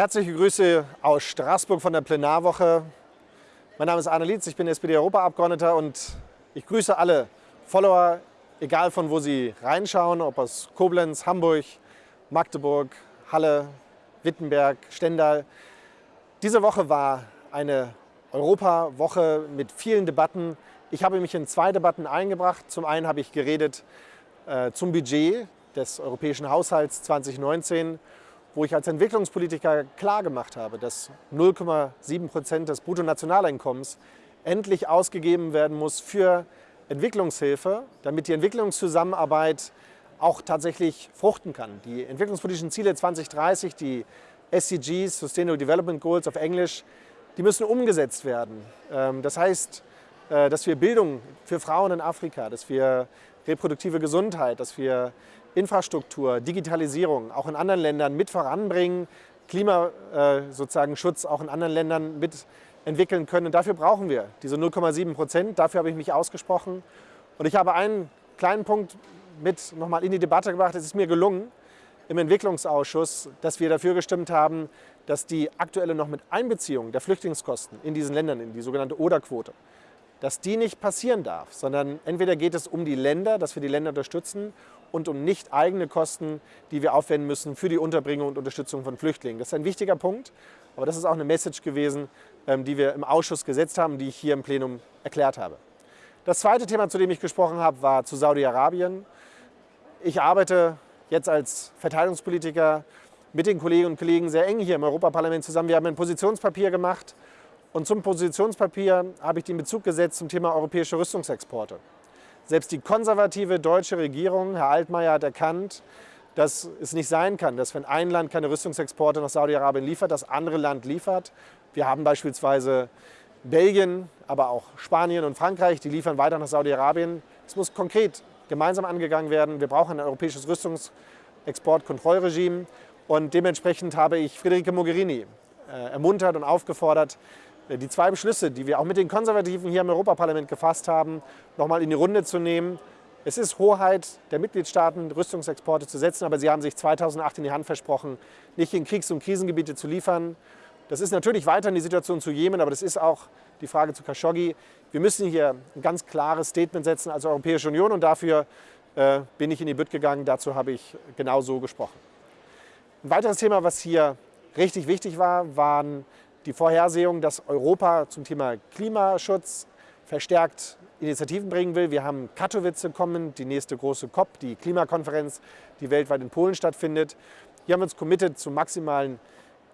Herzliche Grüße aus Straßburg von der Plenarwoche. Mein Name ist Arne Lietz, ich bin SPD-Europaabgeordneter und ich grüße alle Follower, egal von wo sie reinschauen, ob aus Koblenz, Hamburg, Magdeburg, Halle, Wittenberg, Stendal. Diese Woche war eine Europawoche mit vielen Debatten. Ich habe mich in zwei Debatten eingebracht. Zum einen habe ich geredet äh, zum Budget des europäischen Haushalts 2019 wo ich als Entwicklungspolitiker klargemacht habe, dass 0,7 Prozent des Bruttonationaleinkommens endlich ausgegeben werden muss für Entwicklungshilfe, damit die Entwicklungszusammenarbeit auch tatsächlich fruchten kann. Die entwicklungspolitischen Ziele 2030, die SDGs, Sustainable Development Goals auf Englisch, die müssen umgesetzt werden. Ähm, das heißt, äh, dass wir Bildung für Frauen in Afrika, dass wir reproduktive Gesundheit, dass wir Infrastruktur, Digitalisierung auch in anderen Ländern mit voranbringen, Klima äh, sozusagen Schutz auch in anderen Ländern mit entwickeln können. Und dafür brauchen wir diese 0,7 Prozent. Dafür habe ich mich ausgesprochen. Und ich habe einen kleinen Punkt mit nochmal in die Debatte gebracht. Es ist mir gelungen, im Entwicklungsausschuss, dass wir dafür gestimmt haben, dass die aktuelle noch mit Einbeziehung der Flüchtlingskosten in diesen Ländern, in die sogenannte ODA-Quote, dass die nicht passieren darf, sondern entweder geht es um die Länder, dass wir die Länder unterstützen und um nicht eigene Kosten, die wir aufwenden müssen für die Unterbringung und Unterstützung von Flüchtlingen. Das ist ein wichtiger Punkt, aber das ist auch eine Message gewesen, ähm, die wir im Ausschuss gesetzt haben, die ich hier im Plenum erklärt habe. Das zweite Thema, zu dem ich gesprochen habe, war zu Saudi-Arabien. Ich arbeite jetzt als Verteidigungspolitiker mit den Kolleginnen und Kollegen sehr eng hier im Europaparlament zusammen. Wir haben ein Positionspapier gemacht und zum Positionspapier habe ich den Bezug gesetzt zum Thema europäische Rüstungsexporte. Selbst die konservative deutsche Regierung, Herr Altmaier, hat erkannt, dass es nicht sein kann, dass wenn ein Land keine Rüstungsexporte nach Saudi-Arabien liefert, das andere Land liefert. Wir haben beispielsweise Belgien, aber auch Spanien und Frankreich, die liefern weiter nach Saudi-Arabien. Es muss konkret gemeinsam angegangen werden. Wir brauchen ein europäisches Rüstungsexportkontrollregime. Und dementsprechend habe ich Friederike Mogherini äh, ermuntert und aufgefordert, die zwei Beschlüsse, die wir auch mit den Konservativen hier im Europaparlament gefasst haben, nochmal in die Runde zu nehmen. Es ist Hoheit der Mitgliedstaaten, Rüstungsexporte zu setzen, aber sie haben sich 2008 in die Hand versprochen, nicht in Kriegs- und Krisengebiete zu liefern. Das ist natürlich weiterhin die Situation zu Jemen, aber das ist auch die Frage zu Khashoggi. Wir müssen hier ein ganz klares Statement setzen als Europäische Union und dafür äh, bin ich in die Bütt gegangen. Dazu habe ich genau so gesprochen. Ein weiteres Thema, was hier richtig wichtig war, waren die Vorhersehung, dass Europa zum Thema Klimaschutz verstärkt Initiativen bringen will. Wir haben Katowice kommen, die nächste große COP, die Klimakonferenz, die weltweit in Polen stattfindet. Hier haben wir uns committed zu maximalen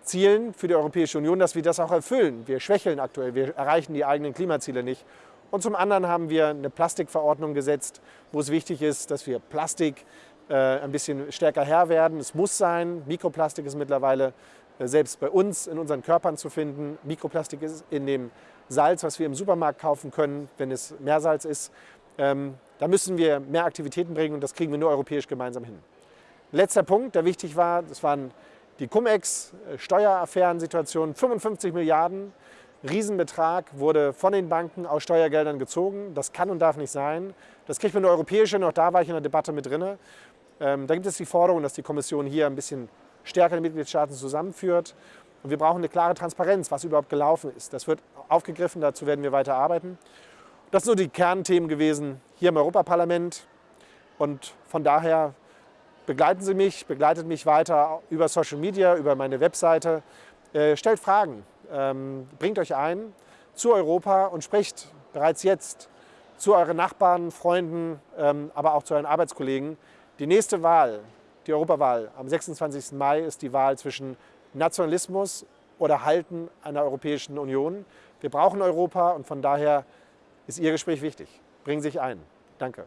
Zielen für die Europäische Union, dass wir das auch erfüllen. Wir schwächeln aktuell, wir erreichen die eigenen Klimaziele nicht. Und zum anderen haben wir eine Plastikverordnung gesetzt, wo es wichtig ist, dass wir Plastik äh, ein bisschen stärker Herr werden. Es muss sein, Mikroplastik ist mittlerweile selbst bei uns in unseren Körpern zu finden. Mikroplastik ist in dem Salz, was wir im Supermarkt kaufen können, wenn es Meersalz ist. Ähm, da müssen wir mehr Aktivitäten bringen und das kriegen wir nur europäisch gemeinsam hin. Letzter Punkt, der wichtig war, das waren die Cum-Ex-Steueraffären-Situation. 55 Milliarden, Riesenbetrag, wurde von den Banken aus Steuergeldern gezogen. Das kann und darf nicht sein. Das kriegt man nur europäisch hin, auch da war ich in der Debatte mit drin. Ähm, da gibt es die Forderung, dass die Kommission hier ein bisschen stärker die Mitgliedstaaten zusammenführt. Und wir brauchen eine klare Transparenz, was überhaupt gelaufen ist. Das wird aufgegriffen, dazu werden wir weiter arbeiten. Das sind so die Kernthemen gewesen hier im Europaparlament. Und von daher begleiten Sie mich, begleitet mich weiter über Social Media, über meine Webseite. Äh, stellt Fragen, ähm, bringt euch ein zu Europa und sprecht bereits jetzt zu euren Nachbarn, Freunden, ähm, aber auch zu euren Arbeitskollegen. Die nächste Wahl die Europawahl am 26. Mai ist die Wahl zwischen Nationalismus oder Halten einer Europäischen Union. Wir brauchen Europa und von daher ist Ihr Gespräch wichtig. Bringen Sie sich ein. Danke.